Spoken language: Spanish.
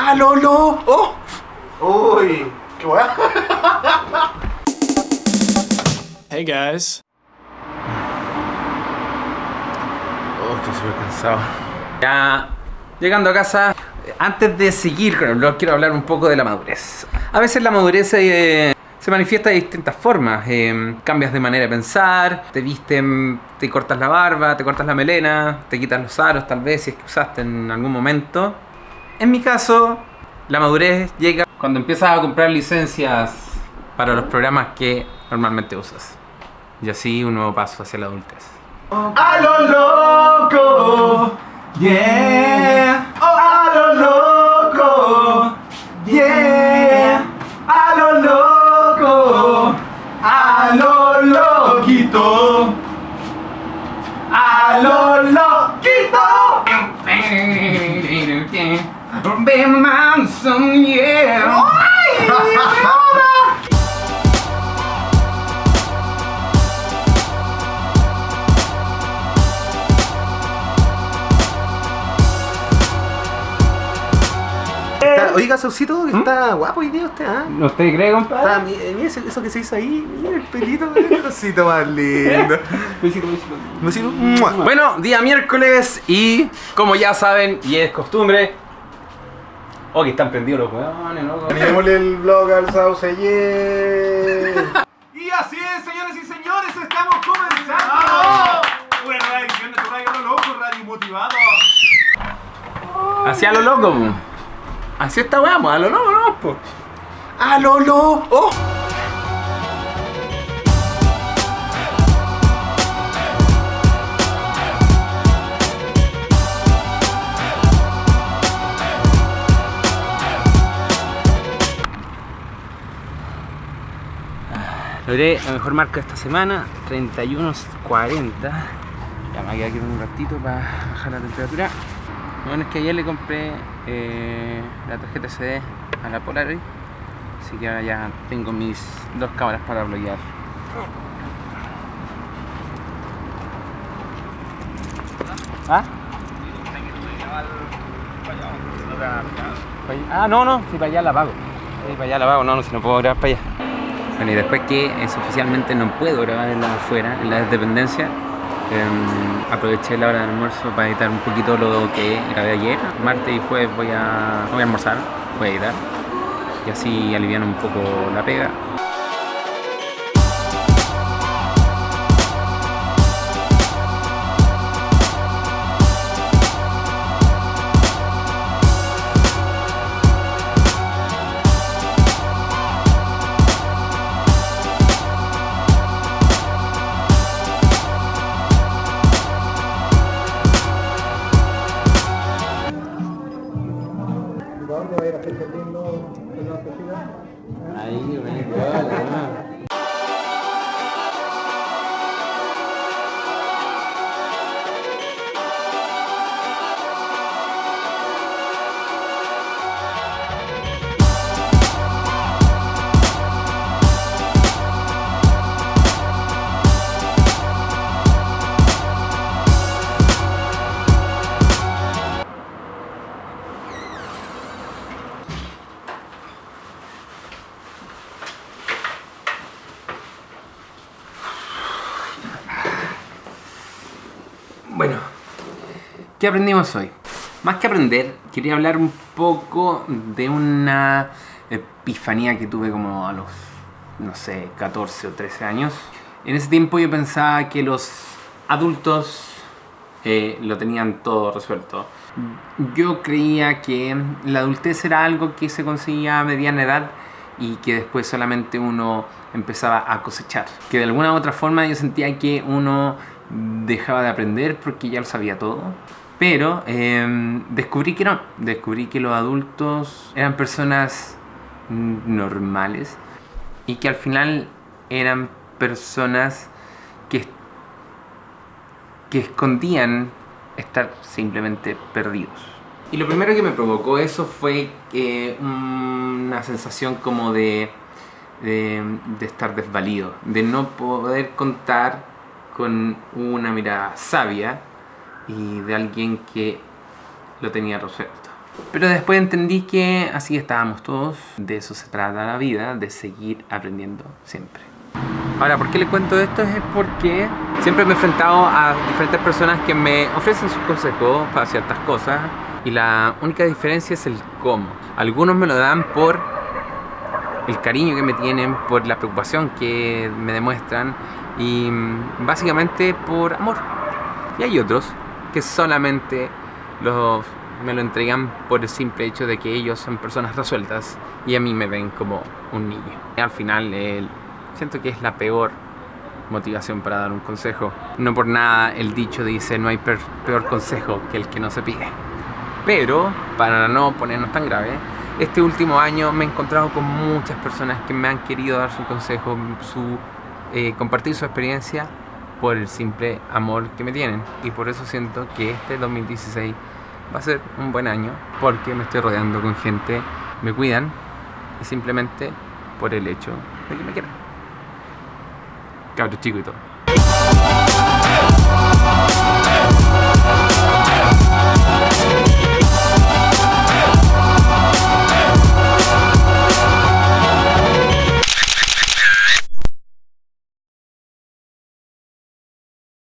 ¡A Lolo! ¡Oh! Uy, qué weá. Hey guys. Oh, estoy súper cansado. Ya llegando a casa, antes de seguir con el vlog, quiero hablar un poco de la madurez. A veces la madurez eh, se manifiesta de distintas formas. Eh, cambias de manera de pensar, te visten, te cortas la barba, te cortas la melena, te quitas los aros tal vez si es que usaste en algún momento. En mi caso, la madurez llega cuando empiezas a comprar licencias para los programas que normalmente usas. Y así un nuevo paso hacia la adultez. A lo loco, yeah. Be manson, yeah. Está- Oiga, Saucito, que está guapo hoy día usted, ¿ah? ¿No te cree, compadre? Está, mi- mira eso, eso que se hizo ahí, mira el pelito, el cosito más lindo. Besito. ¡Mua! Bueno, día miércoles y como ya saben y es costumbre. Oh, que están prendidos los huevones, loco. Animémosle el vlog al Sauce, yeah. Y así es, señores y señores, estamos comenzando. Una nueva edición de tu radio Lo loco, radio motivado. Así a lo loco, po. Así está po, a lo loco, no, po. ¡A Lolo! ¡Oh! Logré la mejor marca esta semana, 31.40. Ya me voy a quedar aquí un ratito para bajar la temperatura. Lo bueno es que ayer le compré eh, la tarjeta SD a la Polaroid. Así que ahora ya tengo mis dos cámaras para bloquear. ¿Ah? Ah, no, no, si para allá la pago. Sí, para allá la pago, no, no, si no puedo grabar para allá. Bueno, y después que es oficialmente no puedo grabar en la afuera, en la dependencia, em, aproveché la hora del almuerzo para editar un poquito lo que grabé ayer. Martes y jueves voy a, voy a almorzar, voy a editar. Y así alivian un poco la pega. Ahí, Bueno, ¿qué aprendimos hoy? Más que aprender, quería hablar un poco de una epifanía que tuve como a los, no sé, 14 o 13 años. En ese tiempo yo pensaba que los adultos eh, lo tenían todo resuelto. Yo creía que la adultez era algo que se conseguía a mediana edad y que después solamente uno empezaba a cosechar. Que de alguna u otra forma yo sentía que uno dejaba de aprender porque ya lo sabía todo. Pero eh, descubrí que no, descubrí que los adultos eran personas normales y que al final eran personas que, que escondían estar simplemente perdidos. Y lo primero que me provocó eso fue eh, una sensación como de, de estar desvalido, de no poder contar con una mirada sabia y de alguien que lo tenía resuelto. Pero después entendí que así estábamos todos, de eso se trata la vida, de seguir aprendiendo siempre. Ahora, ¿por qué le cuento esto? Es porque siempre me he enfrentado a diferentes personas que me ofrecen sus consejos para ciertas cosas y la única diferencia es el cómo. Algunos me lo dan por el cariño que me tienen, por la preocupación que me demuestran y mm, básicamente por amor. Y hay otros que solamente los, me lo entregan por el simple hecho de que ellos son personas resueltas y a mí me ven como un niño. Al final siento que es la peor motivación para dar un consejo. No por nada el dicho dice no hay peor consejo que el que no se pide. Pero, para no ponernos tan grave, este último año me he encontrado con muchas personas que me han querido dar su consejo, su, eh, compartir su experiencia por el simple amor que me tienen. Y por eso siento que este 2016 va a ser un buen año porque me estoy rodeando con gente, me cuidan y simplemente por el hecho de que me quieran. Cabros chico y todo.